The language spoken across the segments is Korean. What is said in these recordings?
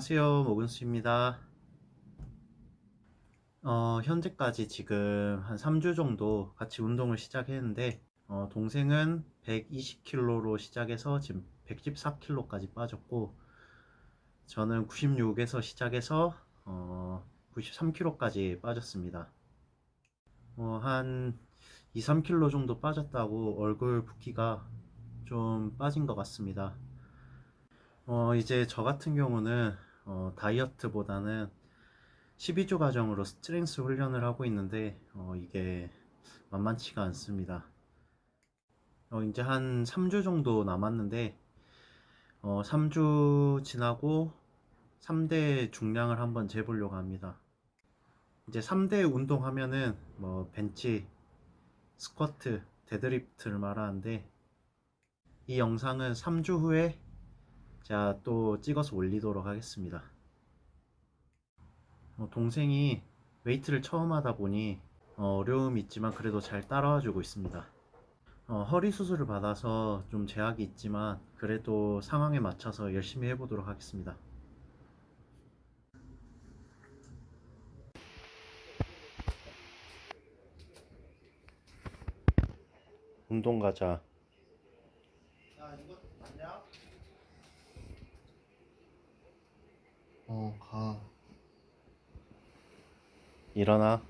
안녕하세요 모근수입니다. 어, 현재까지 지금 한 3주 정도 같이 운동을 시작했는데 어, 동생은 120kg로 시작해서 지금 114kg까지 빠졌고 저는 96에서 시작해서 어, 93kg까지 빠졌습니다. 어, 한 2, 3kg 정도 빠졌다고 얼굴 붓기가 좀 빠진 것 같습니다. 어, 이제 저 같은 경우는 어, 다이어트보다는 12주 과정으로 스트렝스 훈련을 하고 있는데 어, 이게 만만치가 않습니다. 어, 이제 한 3주 정도 남았는데 어, 3주 지나고 3대 중량을 한번 재보려고 합니다. 이제 3대 운동하면은 뭐 벤치, 스쿼트, 데드리프트를 말하는데 이 영상은 3주 후에 제가 또 찍어서 올리도록 하겠습니다. 어, 동생이 웨이트를 처음 하다 보니 어, 려움이 있지만 그래도 잘 따라와 주고 있습니다. 어, 허리 수술을 받아서 좀 제약이 있지만 그래도 상황에 맞춰서 열심히 해보도록 하겠습니다. 운동 가자. 어, 가. 일어나 나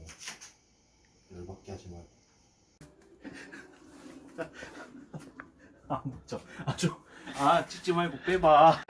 형 찍으라고. 열받게 하지 말고. 아 맞죠 아주 아 찍지 말고 빼봐